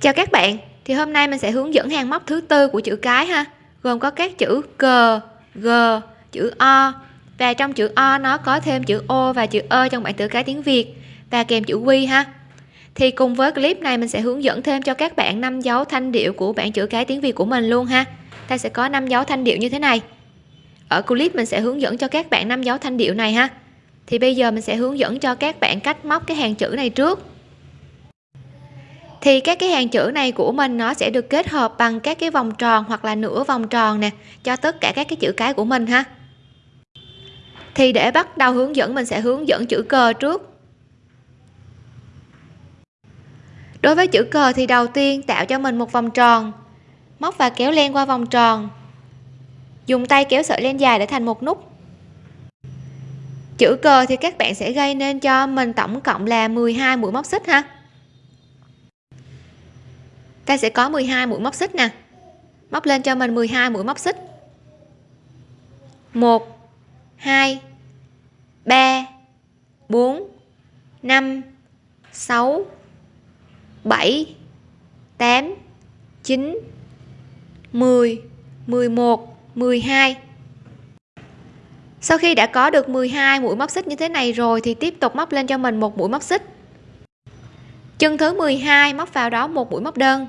chào các bạn thì hôm nay mình sẽ hướng dẫn hàng móc thứ tư của chữ cái ha. Gồm có các chữ g, g chữ o và trong chữ o nó có thêm chữ o và chữ ơ trong bảng chữ cái tiếng việt và kèm chữ quy ha. Thì cùng với clip này mình sẽ hướng dẫn thêm cho các bạn năm dấu thanh điệu của bảng chữ cái tiếng việt của mình luôn ha. Ta sẽ có năm dấu thanh điệu như thế này. Ở clip mình sẽ hướng dẫn cho các bạn năm dấu thanh điệu này ha. Thì bây giờ mình sẽ hướng dẫn cho các bạn cách móc cái hàng chữ này trước thì các cái hàng chữ này của mình nó sẽ được kết hợp bằng các cái vòng tròn hoặc là nửa vòng tròn nè, cho tất cả các cái chữ cái của mình ha. Thì để bắt đầu hướng dẫn, mình sẽ hướng dẫn chữ cờ trước. Đối với chữ cờ thì đầu tiên tạo cho mình một vòng tròn. Móc và kéo len qua vòng tròn. Dùng tay kéo sợi len dài để thành một nút. Chữ cờ thì các bạn sẽ gây nên cho mình tổng cộng là 12 mũi móc xích ha ta sẽ có 12 mũi móc xích nè. Móc lên cho mình 12 mũi móc xích. 1 2 3 4 5 6 7 8 9 10 11 12 sau khi đã có được 12 mũi móc xích như thế này rồi thì tiếp tục móc lên cho mình một mũi móc xích. Chân thứ 12 móc vào đó một mũi móc đơn.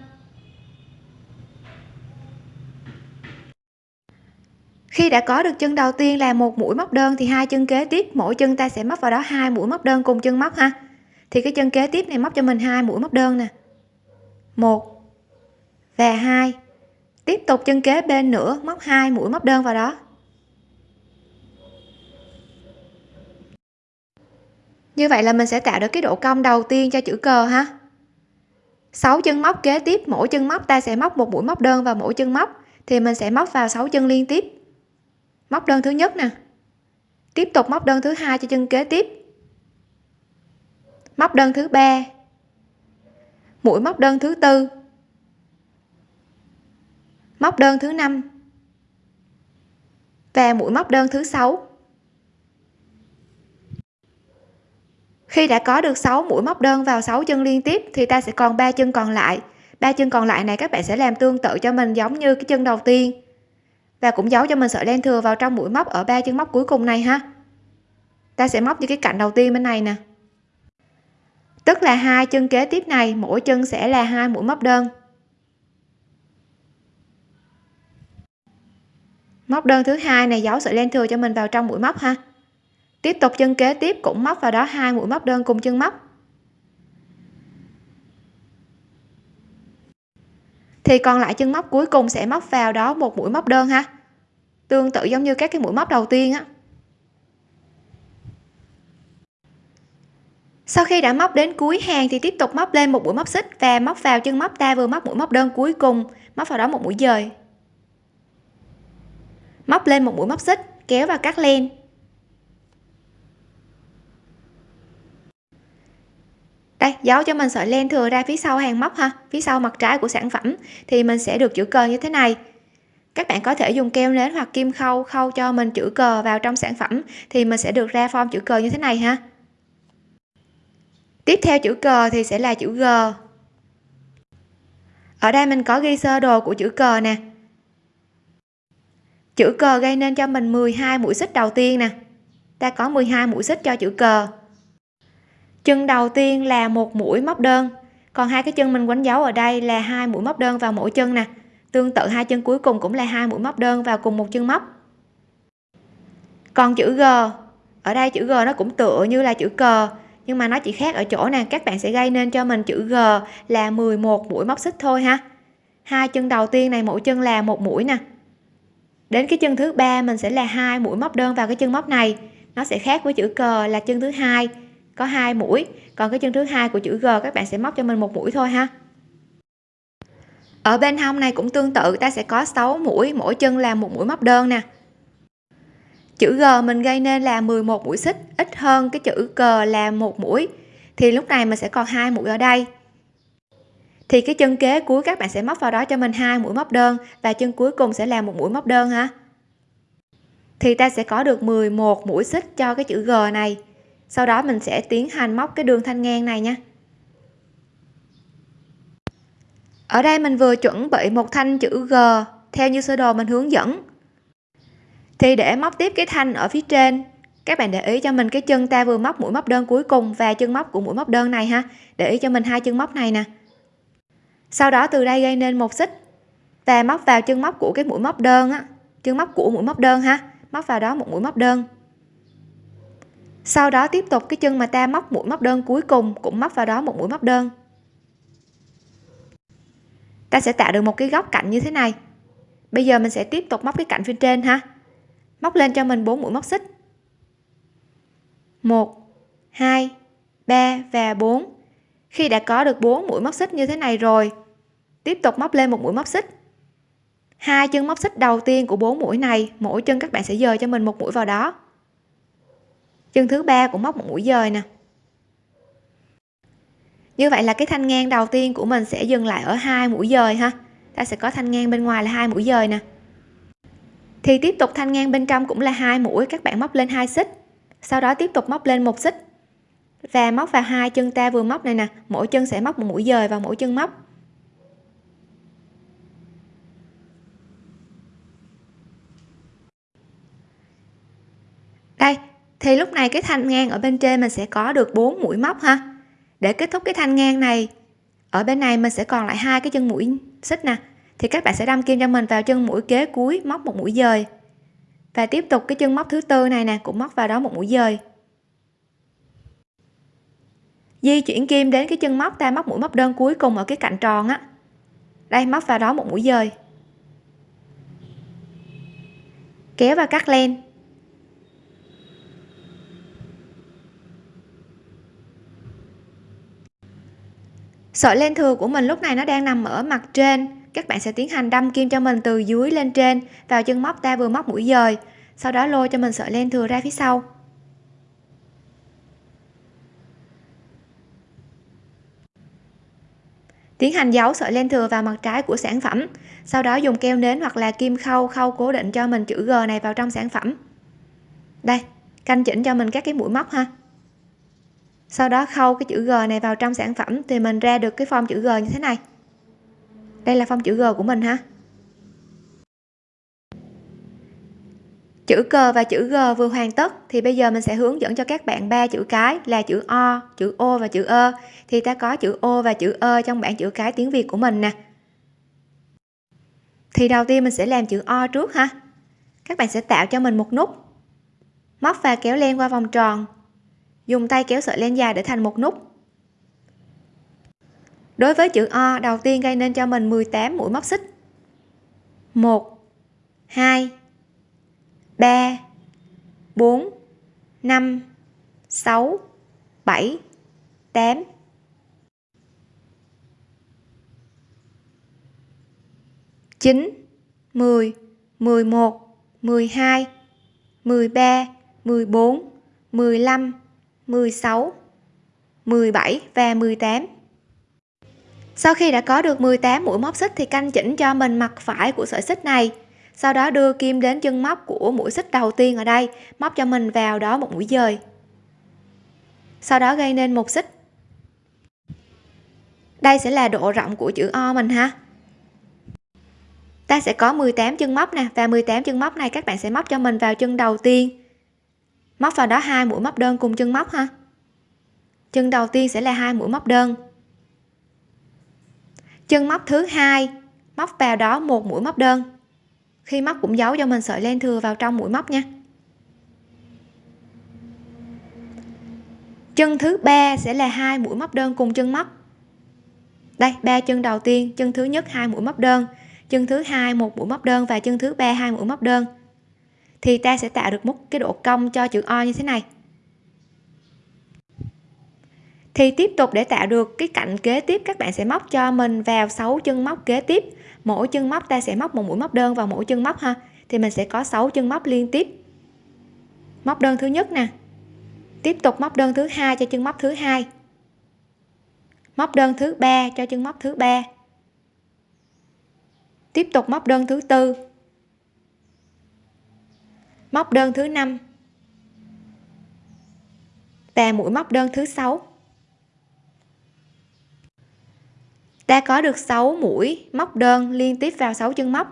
Khi đã có được chân đầu tiên là một mũi móc đơn thì hai chân kế tiếp, mỗi chân ta sẽ móc vào đó hai mũi móc đơn cùng chân móc ha. Thì cái chân kế tiếp này móc cho mình hai mũi móc đơn nè. Một và hai. Tiếp tục chân kế bên nữa, móc hai mũi móc đơn vào đó. Như vậy là mình sẽ tạo được cái độ cong đầu tiên cho chữ cờ ha. 6 chân móc kế tiếp, mỗi chân móc ta sẽ móc một mũi móc đơn vào mỗi chân móc. Thì mình sẽ móc vào 6 chân liên tiếp móc đơn thứ nhất nè. Tiếp tục móc đơn thứ hai cho chân kế tiếp. Móc đơn thứ ba. Mũi móc đơn thứ tư. Móc đơn thứ năm. Và mũi móc đơn thứ sáu. Khi đã có được 6 mũi móc đơn vào 6 chân liên tiếp thì ta sẽ còn ba chân còn lại. Ba chân còn lại này các bạn sẽ làm tương tự cho mình giống như cái chân đầu tiên và cũng giấu cho mình sợi len thừa vào trong mũi móc ở ba chân móc cuối cùng này ha. Ta sẽ móc như cái cạnh đầu tiên bên này nè. Tức là hai chân kế tiếp này, mỗi chân sẽ là hai mũi móc đơn. Móc đơn thứ hai này giấu sợi len thừa cho mình vào trong mũi móc ha. Tiếp tục chân kế tiếp cũng móc vào đó hai mũi móc đơn cùng chân móc. Thì còn lại chân móc cuối cùng sẽ móc vào đó một mũi móc đơn ha. Tương tự giống như các cái mũi móc đầu tiên á. Sau khi đã móc đến cuối hàng thì tiếp tục móc lên một mũi móc xích và móc vào chân móc ta vừa móc mũi móc đơn cuối cùng, móc vào đó một mũi dời. Móc lên một mũi móc xích, kéo và cắt len. Đây, giấu cho mình sợi len thừa ra phía sau hàng móc ha. Phía sau mặt trái của sản phẩm thì mình sẽ được chữ cờ như thế này. Các bạn có thể dùng keo nến hoặc kim khâu khâu cho mình chữ cờ vào trong sản phẩm thì mình sẽ được ra form chữ cờ như thế này ha. Tiếp theo chữ cờ thì sẽ là chữ G. Ở đây mình có ghi sơ đồ của chữ cờ nè. Chữ cờ gây nên cho mình 12 mũi xích đầu tiên nè. Ta có 12 mũi xích cho chữ cờ chân đầu tiên là một mũi móc đơn. Còn hai cái chân mình quấn dấu ở đây là hai mũi móc đơn vào mỗi chân nè. Tương tự hai chân cuối cùng cũng là hai mũi móc đơn vào cùng một chân móc. Còn chữ G, ở đây chữ G nó cũng tựa như là chữ cờ, nhưng mà nó chỉ khác ở chỗ nè, các bạn sẽ gây nên cho mình chữ G là 11 mũi móc xích thôi ha. Hai chân đầu tiên này, mỗi chân là một mũi nè. Đến cái chân thứ ba mình sẽ là hai mũi móc đơn vào cái chân móc này. Nó sẽ khác với chữ cờ là chân thứ hai có hai mũi. Còn cái chân thứ hai của chữ G, các bạn sẽ móc cho mình một mũi thôi ha. Ở bên hông này cũng tương tự, ta sẽ có 6 mũi, mỗi chân là một mũi móc đơn nè. Chữ G mình gây nên là 11 mũi xích, ít hơn cái chữ cờ là một mũi. Thì lúc này mình sẽ còn hai mũi ở đây. Thì cái chân kế cuối các bạn sẽ móc vào đó cho mình hai mũi móc đơn, và chân cuối cùng sẽ là một mũi móc đơn ha. Thì ta sẽ có được 11 mũi xích cho cái chữ G này sau đó mình sẽ tiến hành móc cái đường thanh ngang này nha. Ở đây mình vừa chuẩn bị một thanh chữ G, theo như sơ đồ mình hướng dẫn. Thì để móc tiếp cái thanh ở phía trên, các bạn để ý cho mình cái chân ta vừa móc mũi móc đơn cuối cùng và chân móc của mũi móc đơn này ha. Để ý cho mình hai chân móc này nè. Sau đó từ đây gây nên một xích và móc vào chân móc của cái mũi móc đơn á, chân móc của mũi móc đơn ha. Móc vào đó một mũi móc đơn sau đó tiếp tục cái chân mà ta móc mũi móc đơn cuối cùng cũng móc vào đó một mũi móc đơn. Ta sẽ tạo được một cái góc cạnh như thế này. Bây giờ mình sẽ tiếp tục móc cái cạnh phía trên ha. Móc lên cho mình bốn mũi móc xích. 1 2 3 và 4 khi đã có được 4 mũi móc xích như thế này rồi, tiếp tục móc lên một mũi móc xích. Hai chân móc xích đầu tiên của bốn mũi này, mỗi chân các bạn sẽ dời cho mình một mũi vào đó chân thứ ba cũng móc một mũi dời nè. Như vậy là cái thanh ngang đầu tiên của mình sẽ dừng lại ở hai mũi dời ha. Ta sẽ có thanh ngang bên ngoài là hai mũi dời nè. Thì tiếp tục thanh ngang bên trong cũng là hai mũi, các bạn móc lên hai xích. Sau đó tiếp tục móc lên một xích. Và móc vào hai chân ta vừa móc này nè, mỗi chân sẽ móc một mũi dời vào mỗi chân móc. Đây thì lúc này cái thanh ngang ở bên trên mình sẽ có được 4 mũi móc ha. Để kết thúc cái thanh ngang này, ở bên này mình sẽ còn lại hai cái chân mũi xích nè. Thì các bạn sẽ đâm kim cho mình vào chân mũi kế cuối, móc một mũi dời. Và tiếp tục cái chân móc thứ tư này nè, cũng móc vào đó một mũi dời. Di chuyển kim đến cái chân móc, ta móc mũi móc đơn cuối cùng ở cái cạnh tròn á. Đây, móc vào đó một mũi dời. Kéo và cắt len. Sợi len thừa của mình lúc này nó đang nằm ở mặt trên. Các bạn sẽ tiến hành đâm kim cho mình từ dưới lên trên, vào chân móc ta vừa móc mũi dời. Sau đó lôi cho mình sợi len thừa ra phía sau. Tiến hành giấu sợi len thừa vào mặt trái của sản phẩm. Sau đó dùng keo nến hoặc là kim khâu khâu cố định cho mình chữ G này vào trong sản phẩm. Đây, canh chỉnh cho mình các cái mũi móc ha sau đó khâu cái chữ G này vào trong sản phẩm thì mình ra được cái form chữ G như thế này. Đây là form chữ G của mình ha. Chữ cờ và chữ G vừa hoàn tất thì bây giờ mình sẽ hướng dẫn cho các bạn ba chữ cái là chữ O, chữ O và chữ ơ thì ta có chữ O và chữ ơ trong bảng chữ cái tiếng Việt của mình nè. Thì đầu tiên mình sẽ làm chữ O trước ha. Các bạn sẽ tạo cho mình một nút. Móc và kéo len qua vòng tròn dùng tay kéo sợi len dài để thành một nút. Đối với chữ O, đầu tiên gây nên cho mình 18 mũi móc xích. 1 2 3 4 5 6 7 8 9 10 11 12 13 14 15 16 17 và 18 sau khi đã có được 18 mũi móc xích thì canh chỉnh cho mình mặt phải của sợi xích này, sau đó đưa kim đến chân móc của mũi xích đầu tiên ở đây, móc cho mình vào đó một mũi dời. Sau đó gây nên một xích. Đây sẽ là độ rộng của chữ O mình ha. Ta sẽ có 18 chân móc nè, và 18 chân móc này các bạn sẽ móc cho mình vào chân đầu tiên móc vào đó hai mũi móc đơn cùng chân móc ha. Chân đầu tiên sẽ là hai mũi móc đơn. Chân móc thứ hai, móc vào đó một mũi móc đơn. Khi móc cũng giấu cho mình sợi len thừa vào trong mũi móc nha. Chân thứ ba sẽ là hai mũi móc đơn cùng chân móc. Đây, ba chân đầu tiên, chân thứ nhất hai mũi móc đơn, chân thứ hai một mũi móc đơn và chân thứ ba hai mũi móc đơn thì ta sẽ tạo được một cái độ cong cho chữ O như thế này. Thì tiếp tục để tạo được cái cạnh kế tiếp, các bạn sẽ móc cho mình vào 6 chân móc kế tiếp. Mỗi chân móc ta sẽ móc một mũi móc đơn vào mỗi chân móc ha. Thì mình sẽ có 6 chân móc liên tiếp. Móc đơn thứ nhất nè. Tiếp tục móc đơn thứ hai cho chân móc thứ hai. Móc đơn thứ ba cho chân móc thứ ba. Tiếp tục móc đơn thứ tư móc đơn thứ năm. Và mũi móc đơn thứ sáu. Ta có được 6 mũi móc đơn liên tiếp vào 6 chân móc,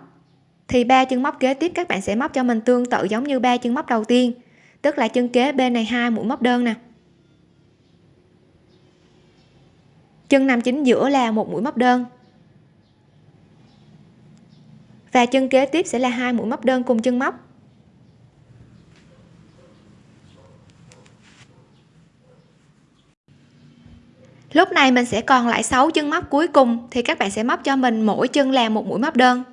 thì ba chân móc kế tiếp các bạn sẽ móc cho mình tương tự giống như ba chân móc đầu tiên, tức là chân kế bên này hai mũi móc đơn nè. Chân nằm chính giữa là một mũi móc đơn. Và chân kế tiếp sẽ là hai mũi móc đơn cùng chân móc lúc này mình sẽ còn lại 6 chân móc cuối cùng, thì các bạn sẽ móc cho mình mỗi chân là một mũi móc đơn.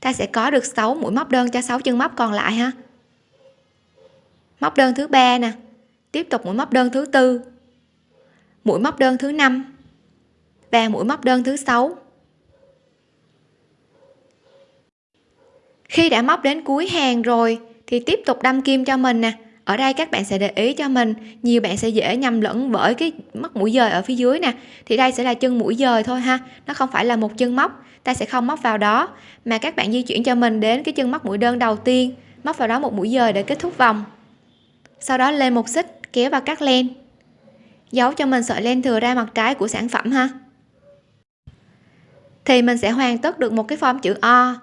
Ta sẽ có được 6 mũi móc đơn cho 6 chân móc còn lại ha. Móc đơn thứ ba nè. Tiếp tục mũi móc đơn thứ tư. Mũi móc đơn thứ năm. Và mũi móc đơn thứ sáu. Khi đã móc đến cuối hàng rồi, thì tiếp tục đâm kim cho mình nè ở đây các bạn sẽ để ý cho mình, nhiều bạn sẽ dễ nhầm lẫn bởi cái móc mũi dời ở phía dưới nè. Thì đây sẽ là chân mũi dời thôi ha, nó không phải là một chân móc, ta sẽ không móc vào đó. Mà các bạn di chuyển cho mình đến cái chân móc mũi đơn đầu tiên, móc vào đó một mũi dời để kết thúc vòng. Sau đó lên một xích, kéo vào cắt len. Giấu cho mình sợi len thừa ra mặt trái của sản phẩm ha. Thì mình sẽ hoàn tất được một cái form chữ O.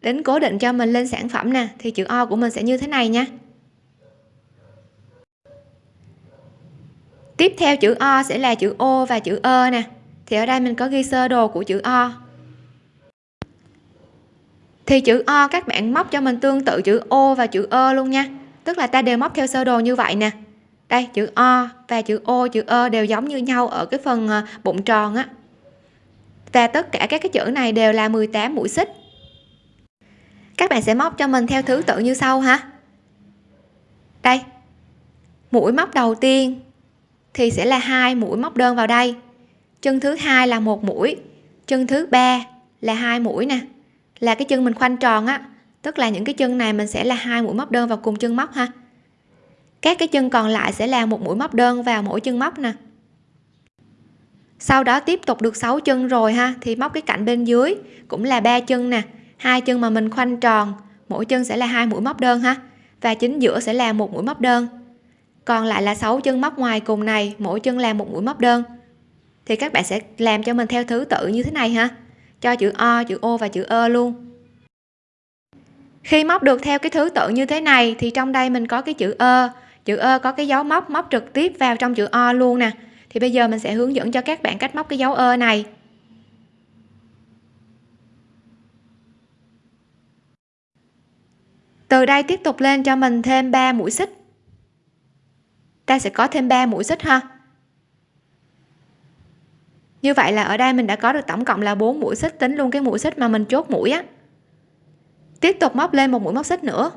Đến cố định cho mình lên sản phẩm nè, thì chữ O của mình sẽ như thế này nha. Tiếp theo chữ O sẽ là chữ O và chữ ơ nè. Thì ở đây mình có ghi sơ đồ của chữ O. Thì chữ O các bạn móc cho mình tương tự chữ O và chữ ơ luôn nha. Tức là ta đều móc theo sơ đồ như vậy nè. Đây, chữ O và chữ O, chữ ơ đều giống như nhau ở cái phần ờ, bụng tròn á. Và tất cả các cái chữ này đều là 18 mũi xích. Các bạn sẽ móc cho mình theo thứ tự như sau ha. Đây, mũi móc đầu tiên thì sẽ là hai mũi móc đơn vào đây. Chân thứ hai là một mũi, chân thứ ba là hai mũi nè. Là cái chân mình khoanh tròn á, tức là những cái chân này mình sẽ là hai mũi móc đơn vào cùng chân móc ha. Các cái chân còn lại sẽ là một mũi móc đơn vào mỗi chân móc nè. Sau đó tiếp tục được 6 chân rồi ha, thì móc cái cạnh bên dưới cũng là ba chân nè. Hai chân mà mình khoanh tròn, mỗi chân sẽ là hai mũi móc đơn ha. Và chính giữa sẽ là một mũi móc đơn còn lại là 6 chân móc ngoài cùng này, mỗi chân làm một mũi móc đơn. Thì các bạn sẽ làm cho mình theo thứ tự như thế này ha. Cho chữ O chữ O và chữ ơ luôn. Khi móc được theo cái thứ tự như thế này, thì trong đây mình có cái chữ ơ chữ ơ có cái dấu móc móc trực tiếp vào trong chữ O luôn nè. Thì bây giờ mình sẽ hướng dẫn cho các bạn cách móc cái dấu ơ này. Từ đây tiếp tục lên cho mình thêm 3 mũi xích ta sẽ có thêm 3 mũi xích ha. Như vậy là ở đây mình đã có được tổng cộng là 4 mũi xích, tính luôn cái mũi xích mà mình chốt mũi á. Tiếp tục móc lên một mũi móc xích nữa.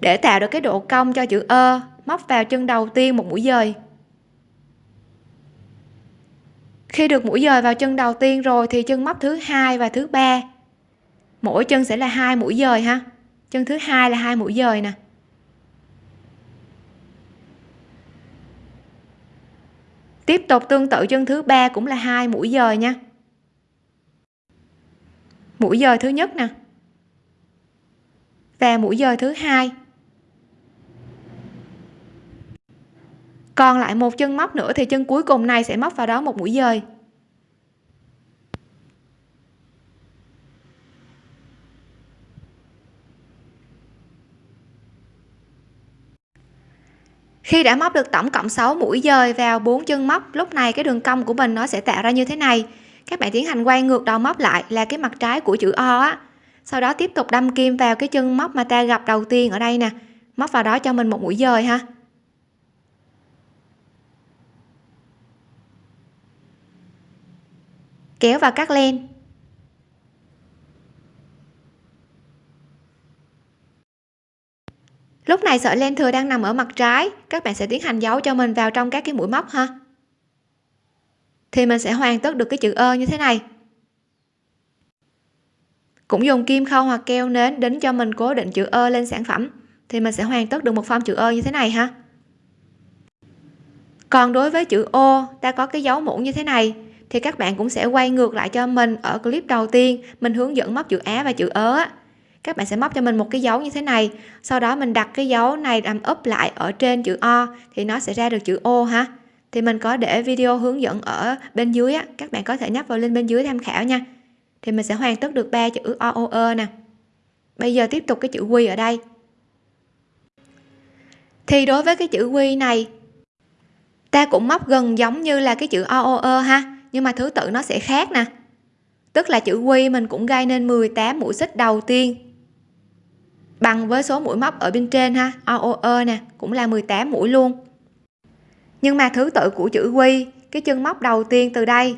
Để tạo được cái độ cong cho chữ ơ móc vào chân đầu tiên một mũi dời. Khi được mũi dời vào chân đầu tiên rồi thì chân móc thứ hai và thứ ba. Mỗi chân sẽ là hai mũi dời ha. Chân thứ hai là hai mũi dời nè. Tiếp tục tương tự chân thứ ba cũng là hai mũi dời nha. Mũi dời thứ nhất nè. Và mũi dời thứ hai. Còn lại một chân móc nữa thì chân cuối cùng này sẽ móc vào đó một mũi dời. Khi đã móc được tổng cộng 6 mũi dời vào bốn chân móc, lúc này cái đường cong của mình nó sẽ tạo ra như thế này. Các bạn tiến hành quay ngược đầu móc lại là cái mặt trái của chữ O á. Sau đó tiếp tục đâm kim vào cái chân móc mà ta gặp đầu tiên ở đây nè. Móc vào đó cho mình một mũi dời ha. Kéo vào cắt len. Lúc này sợi len thừa đang nằm ở mặt trái. Các bạn sẽ tiến hành giấu cho mình vào trong các cái mũi móc ha. Thì mình sẽ hoàn tất được cái chữ ơ như thế này. Cũng dùng kim khâu hoặc keo nến đính cho mình cố định chữ ơ lên sản phẩm. Thì mình sẽ hoàn tất được một form chữ ơ như thế này ha. Còn đối với chữ ô, ta có cái dấu muỗng như thế này. Thì các bạn cũng sẽ quay ngược lại cho mình ở clip đầu tiên. Mình hướng dẫn móc chữ á và chữ ớ các bạn sẽ móc cho mình một cái dấu như thế này. Sau đó mình đặt cái dấu này làm úp lại ở trên chữ o thì nó sẽ ra được chữ ô ha. Thì mình có để video hướng dẫn ở bên dưới á. Các bạn có thể nhấp vào link bên dưới tham khảo nha. Thì mình sẽ hoàn tất được ba chữ o o e nè. Bây giờ tiếp tục cái chữ quy ở đây. Thì đối với cái chữ quy này, ta cũng móc gần giống như là cái chữ o o e ha. Nhưng mà thứ tự nó sẽ khác nè. Tức là chữ quy mình cũng gây nên 18 mũi xích đầu tiên bằng với số mũi móc ở bên trên ha. O o nè, cũng là 18 mũi luôn. Nhưng mà thứ tự của chữ quy, cái chân móc đầu tiên từ đây.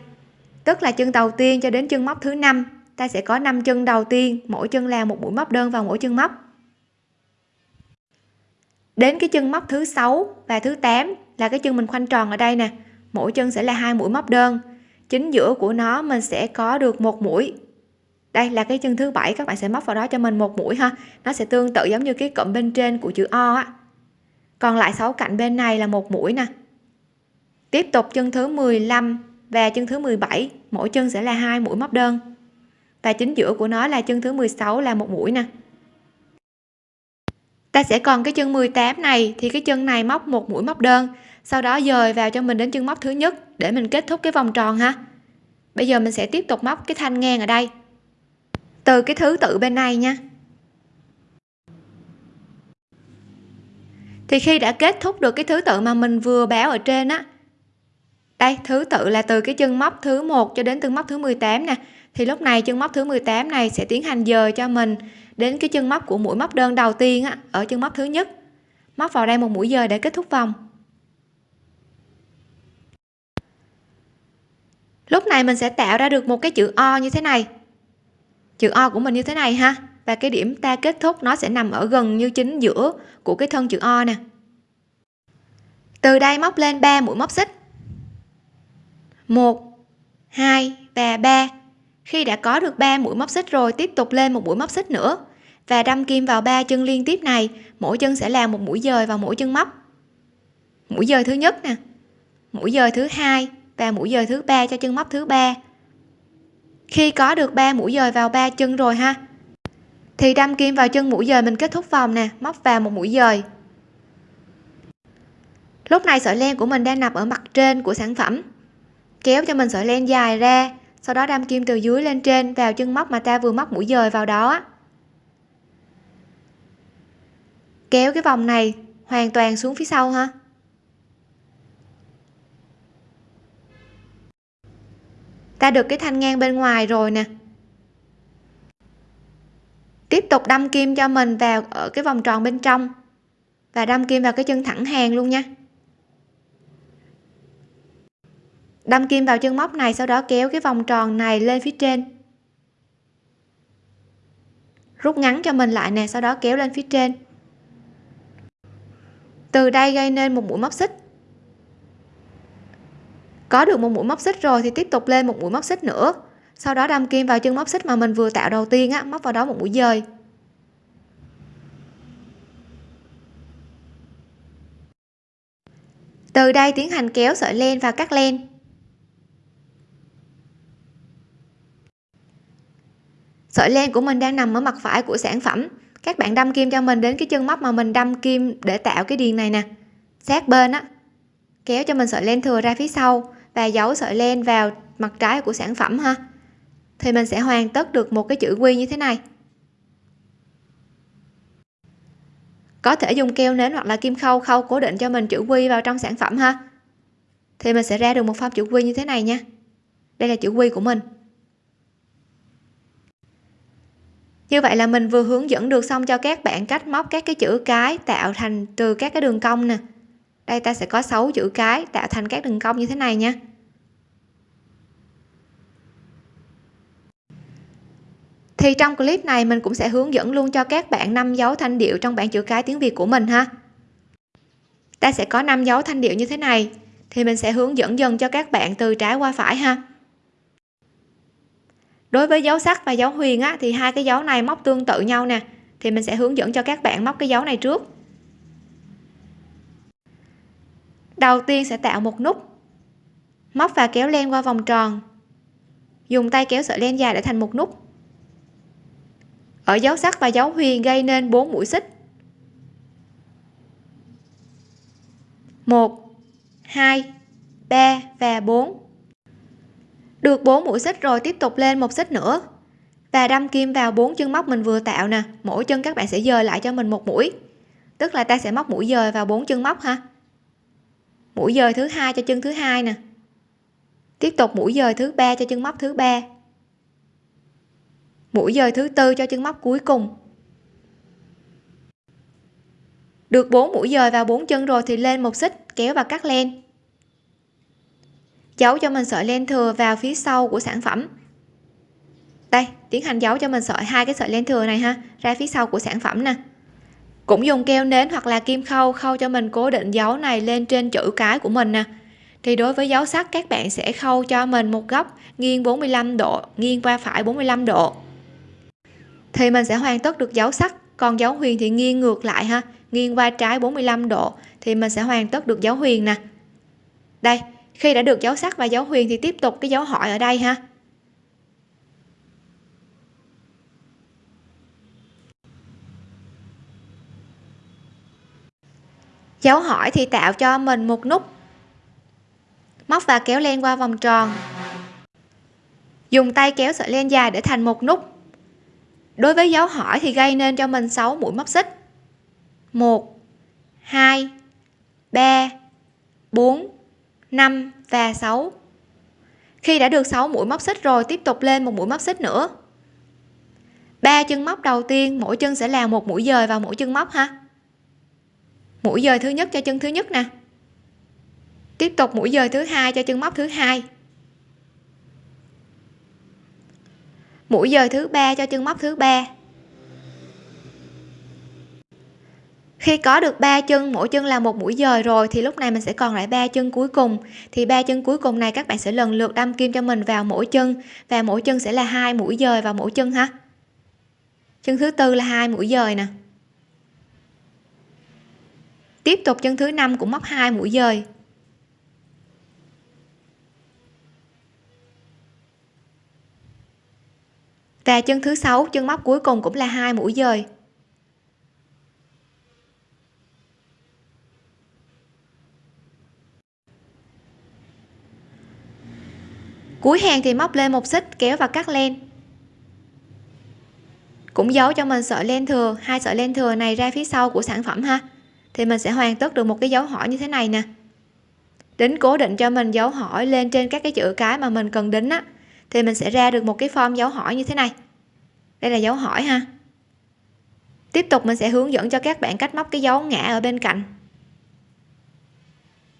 Tức là chân đầu tiên cho đến chân móc thứ năm, ta sẽ có 5 chân đầu tiên, mỗi chân là một mũi móc đơn vào mỗi chân móc. Đến cái chân móc thứ sáu và thứ 8 là cái chân mình khoanh tròn ở đây nè. Mỗi chân sẽ là hai mũi móc đơn. Chính giữa của nó mình sẽ có được một mũi đây là cái chân thứ bảy, các bạn sẽ móc vào đó cho mình một mũi ha. Nó sẽ tương tự giống như cái cụm bên trên của chữ O á. Còn lại sáu cạnh bên này là một mũi nè. Tiếp tục chân thứ 15 và chân thứ 17 mỗi chân sẽ là hai mũi móc đơn. Và chính giữa của nó là chân thứ 16 là một mũi nè. Ta sẽ còn cái chân 18 này, thì cái chân này móc một mũi móc đơn. Sau đó dời vào cho mình đến chân móc thứ nhất, để mình kết thúc cái vòng tròn ha. Bây giờ mình sẽ tiếp tục móc cái thanh ngang ở đây từ cái thứ tự bên này nha. Thì khi đã kết thúc được cái thứ tự mà mình vừa báo ở trên á đây thứ tự là từ cái chân móc thứ 1 cho đến chân móc thứ 18 nè. Thì lúc này chân móc thứ 18 này sẽ tiến hành dời cho mình đến cái chân móc của mũi móc đơn đầu tiên á, ở chân móc thứ nhất. Móc vào đây một mũi dời để kết thúc vòng. Lúc này mình sẽ tạo ra được một cái chữ O như thế này chữ O của mình như thế này ha. Và cái điểm ta kết thúc nó sẽ nằm ở gần như chính giữa của cái thân chữ O nè. Từ đây móc lên 3 mũi móc xích. 1 2 và 3 khi đã có được 3 mũi móc xích rồi, tiếp tục lên một mũi móc xích nữa. Và đâm kim vào ba chân liên tiếp này, mỗi chân sẽ là một mũi dời vào mỗi chân móc. Mũi dời thứ nhất nè. Mũi dời thứ hai và mũi dời thứ ba cho chân móc thứ ba khi có được 3 mũi dời vào ba chân rồi ha? Thì đâm kim vào chân mũi dời mình kết thúc vòng nè, móc vào một mũi dời. Lúc này sợi len của mình đang nằm ở mặt trên của sản phẩm. Kéo cho mình sợi len dài ra, sau đó đâm kim từ dưới lên trên vào chân móc mà ta vừa móc mũi dời vào đó. Kéo cái vòng này hoàn toàn xuống phía sau ha? Ta được cái thanh ngang bên ngoài rồi nè. Tiếp tục đâm kim cho mình vào ở cái vòng tròn bên trong và đâm kim vào cái chân thẳng hàng luôn nha. Đâm kim vào chân móc này, sau đó kéo cái vòng tròn này lên phía trên. Rút ngắn cho mình lại nè, sau đó kéo lên phía trên. Từ đây gây nên một mũi móc xích có được một mũi móc xích rồi thì tiếp tục lên một mũi móc xích nữa. Sau đó đâm kim vào chân móc xích mà mình vừa tạo đầu tiên á, móc vào đó một mũi dời. Từ đây tiến hành kéo sợi len và cắt len. Sợi len của mình đang nằm ở mặt phải của sản phẩm. Các bạn đâm kim cho mình đến cái chân móc mà mình đâm kim để tạo cái điền này nè. Sát bên á, kéo cho mình sợi len thừa ra phía sau và giấu sợi len vào mặt trái của sản phẩm ha. Thì mình sẽ hoàn tất được một cái chữ quy như thế này. Có thể dùng keo nến hoặc là kim khâu khâu cố định cho mình chữ quy vào trong sản phẩm ha. Thì mình sẽ ra được một form chữ quy như thế này nha. Đây là chữ quy của mình. Như vậy là mình vừa hướng dẫn được xong cho các bạn cách móc các cái chữ cái tạo thành từ các cái đường cong nè đây ta sẽ có 6 chữ cái tạo thành các đường cong như thế này nha. Thì trong clip này mình cũng sẽ hướng dẫn luôn cho các bạn năm dấu thanh điệu trong bảng chữ cái tiếng Việt của mình ha. Ta sẽ có năm dấu thanh điệu như thế này, thì mình sẽ hướng dẫn dần cho các bạn từ trái qua phải ha. Đối với dấu sắc và dấu huyền á, thì hai cái dấu này móc tương tự nhau nè, thì mình sẽ hướng dẫn cho các bạn móc cái dấu này trước. Đầu tiên sẽ tạo một nút. Móc và kéo len qua vòng tròn. Dùng tay kéo sợi len dài để thành một nút. Ở dấu sắc và dấu huyền gây nên 4 mũi xích. 1 2 3 và 4 được 4 mũi xích rồi tiếp tục lên một xích nữa. Và đâm kim vào bốn chân móc mình vừa tạo nè. Mỗi chân các bạn sẽ dời lại cho mình một mũi. Tức là ta sẽ móc mũi dời vào bốn chân móc ha mũi dời thứ hai cho chân thứ hai nè. Tiếp tục mũi dời thứ ba cho chân móc thứ ba. Mũi dời thứ tư cho chân móc cuối cùng. Được 4 mũi dời vào bốn chân rồi thì lên một xích, kéo và cắt len. Giấu cho mình sợi len thừa vào phía sau của sản phẩm. Đây, tiến hành giấu cho mình sợi, hai cái sợi len thừa này ha, ra phía sau của sản phẩm nè cũng dùng keo nến hoặc là kim khâu khâu cho mình cố định dấu này lên trên chữ cái của mình nè. Thì đối với dấu sắc, các bạn sẽ khâu cho mình một góc nghiêng 45 độ, nghiêng qua phải 45 độ. Thì mình sẽ hoàn tất được dấu sắc, còn dấu huyền thì nghiêng ngược lại ha, nghiêng qua trái 45 độ, thì mình sẽ hoàn tất được dấu huyền nè. Đây, khi đã được dấu sắc và dấu huyền thì tiếp tục cái dấu hỏi ở đây ha. Dấu hỏi thì tạo cho mình một nút. Móc và kéo len qua vòng tròn. Dùng tay kéo sợi len dài để thành một nút. Đối với dấu hỏi thì gây nên cho mình 6 mũi móc xích. 1 2 3 4 5 và 6 khi đã được 6 mũi móc xích rồi, tiếp tục lên một mũi móc xích nữa. Ba chân móc đầu tiên, mỗi chân sẽ là một mũi dời vào mỗi chân móc ha mũi dời thứ nhất cho chân thứ nhất nè. Tiếp tục mũi dời thứ hai cho chân móc thứ hai. Mũi dời thứ ba cho chân móc thứ ba. Khi có được ba chân, mỗi chân là một mũi dời rồi, thì lúc này mình sẽ còn lại ba chân cuối cùng. Thì ba chân cuối cùng này các bạn sẽ lần lượt đâm kim cho mình vào mỗi chân, và mỗi chân sẽ là hai mũi dời vào mỗi chân ha. Chân thứ tư là hai mũi dời nè tiếp tục chân thứ năm cũng móc hai mũi dời. Và chân thứ sáu, chân móc cuối cùng cũng là hai mũi dời. Cuối hàng thì móc lên một xích, kéo và cắt len. Cũng giấu cho mình sợi len thừa, hai sợi len thừa này ra phía sau của sản phẩm ha thì mình sẽ hoàn tất được một cái dấu hỏi như thế này nè. Đính cố định cho mình dấu hỏi lên trên các cái chữ cái mà mình cần đính á, thì mình sẽ ra được một cái form dấu hỏi như thế này. Đây là dấu hỏi ha. Tiếp tục mình sẽ hướng dẫn cho các bạn cách móc cái dấu ngã ở bên cạnh.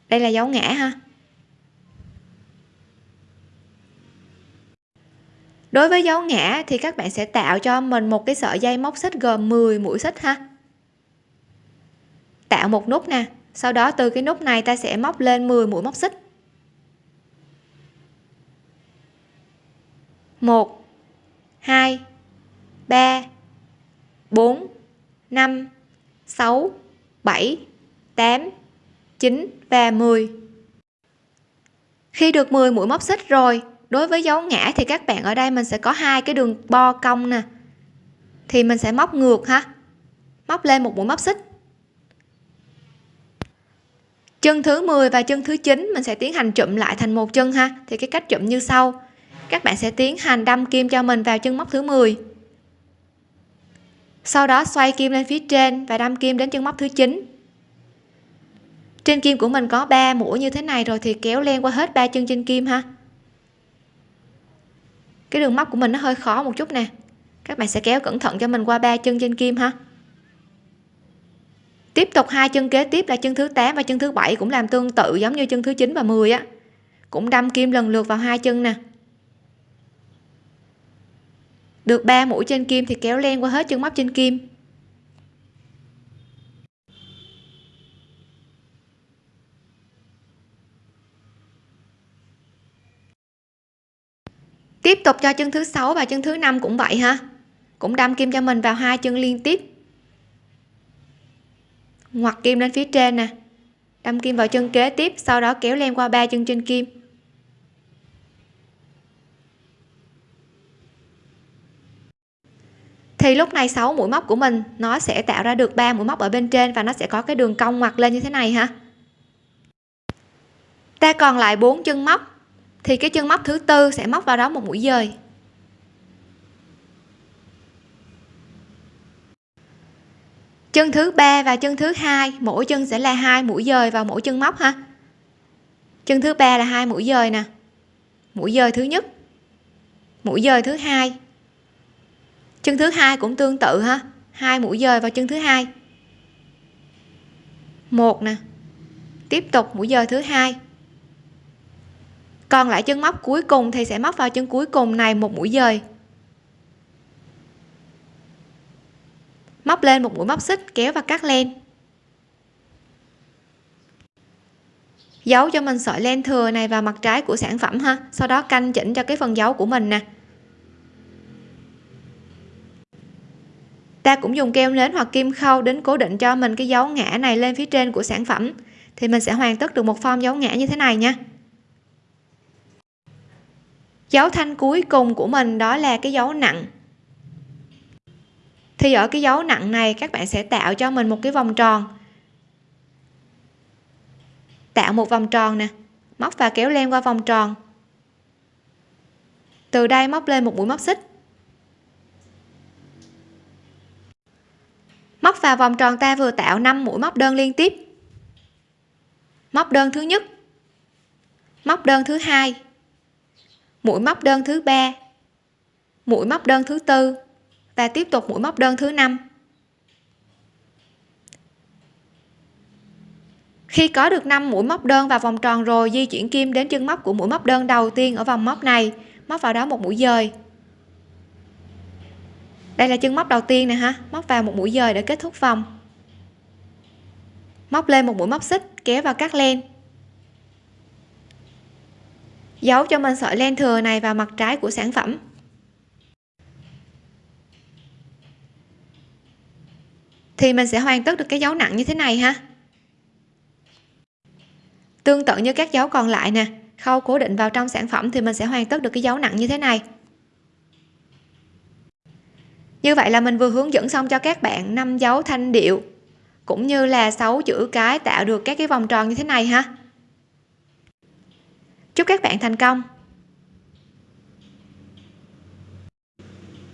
Đây là dấu ngã ha. Đối với dấu ngã thì các bạn sẽ tạo cho mình một cái sợi dây móc xích gồm 10 mũi xích ha tạo một nút nè. Sau đó từ cái nút này ta sẽ móc lên 10 mũi móc xích. 1 2 3 4 5 6 7 8 9 và 10 khi được 10 mũi móc xích rồi, đối với dấu ngã thì các bạn ở đây mình sẽ có hai cái đường bo cong nè. Thì mình sẽ móc ngược ha. Móc lên một mũi móc xích chân thứ 10 và chân thứ 9 mình sẽ tiến hành chụm lại thành một chân ha. Thì cái cách chụm như sau. Các bạn sẽ tiến hành đâm kim cho mình vào chân móc thứ 10 sau đó xoay kim lên phía trên và đâm kim đến chân móc thứ 9 trên kim của mình có 3 mũi như thế này rồi thì kéo len qua hết ba chân trên kim ha. Cái đường móc của mình nó hơi khó một chút nè. Các bạn sẽ kéo cẩn thận cho mình qua ba chân trên kim ha tiếp tục hai chân kế tiếp là chân thứ 8 và chân thứ bảy cũng làm tương tự giống như chân thứ 9 và 10 á. Cũng đâm kim lần lượt vào hai chân nè. Được 3 mũi trên kim thì kéo len qua hết chân móc trên kim. Tiếp tục cho chân thứ sáu và chân thứ năm cũng vậy ha. Cũng đâm kim cho mình vào hai chân liên tiếp ngoặt kim lên phía trên nè. Đâm kim vào chân kế tiếp, sau đó kéo len qua ba chân trên kim. Thì lúc này 6 mũi móc của mình, nó sẽ tạo ra được 3 mũi móc ở bên trên và nó sẽ có cái đường cong ngoặt lên như thế này ha. Ta còn lại bốn chân móc, thì cái chân móc thứ tư sẽ móc vào đó một mũi dời. Chân thứ ba và chân thứ hai, mỗi chân sẽ là hai mũi dời vào mỗi chân móc ha. Chân thứ ba là hai mũi dời nè. Mũi dời thứ nhất, mũi dời thứ hai. Chân thứ hai cũng tương tự ha, hai mũi dời vào chân thứ hai. Một nè, tiếp tục mũi dời thứ hai. Còn lại chân móc cuối cùng thì sẽ móc vào chân cuối cùng này một mũi dời. Móc lên một mũi móc xích kéo và cắt len. Giấu cho mình sợi len thừa này vào mặt trái của sản phẩm ha. Sau đó canh chỉnh cho cái phần dấu của mình nè. Ta cũng dùng keo nến hoặc kim khâu đến cố định cho mình cái dấu ngã này lên phía trên của sản phẩm. Thì mình sẽ hoàn tất được một form dấu ngã như thế này nha. Dấu thanh cuối cùng của mình đó là cái dấu nặng thì ở cái dấu nặng này, các bạn sẽ tạo cho mình một cái vòng tròn. Tạo một vòng tròn nè. Móc và kéo len qua vòng tròn. Từ đây móc lên một mũi móc xích. Móc vào vòng tròn ta vừa tạo 5 mũi móc đơn liên tiếp. Móc đơn thứ nhất. Móc đơn thứ hai. Mũi móc đơn thứ ba. Mũi móc đơn thứ tư và tiếp tục mũi móc đơn thứ năm. Khi có được 5 mũi móc đơn vào vòng tròn rồi, di chuyển kim đến chân móc của mũi móc đơn đầu tiên ở vòng móc này, móc vào đó một mũi dời. Đây là chân móc đầu tiên nè ha, móc vào một mũi dời để kết thúc vòng. Móc lên một mũi móc xích, kéo vào các len. Giấu cho mình sợi len thừa này vào mặt trái của sản phẩm. Thì mình sẽ hoàn tất được cái dấu nặng như thế này ha. Tương tự như các dấu còn lại nè, khâu cố định vào trong sản phẩm thì mình sẽ hoàn tất được cái dấu nặng như thế này. Như vậy là mình vừa hướng dẫn xong cho các bạn năm dấu thanh điệu, cũng như là 6 chữ cái tạo được các cái vòng tròn như thế này ha. Chúc các bạn thành công!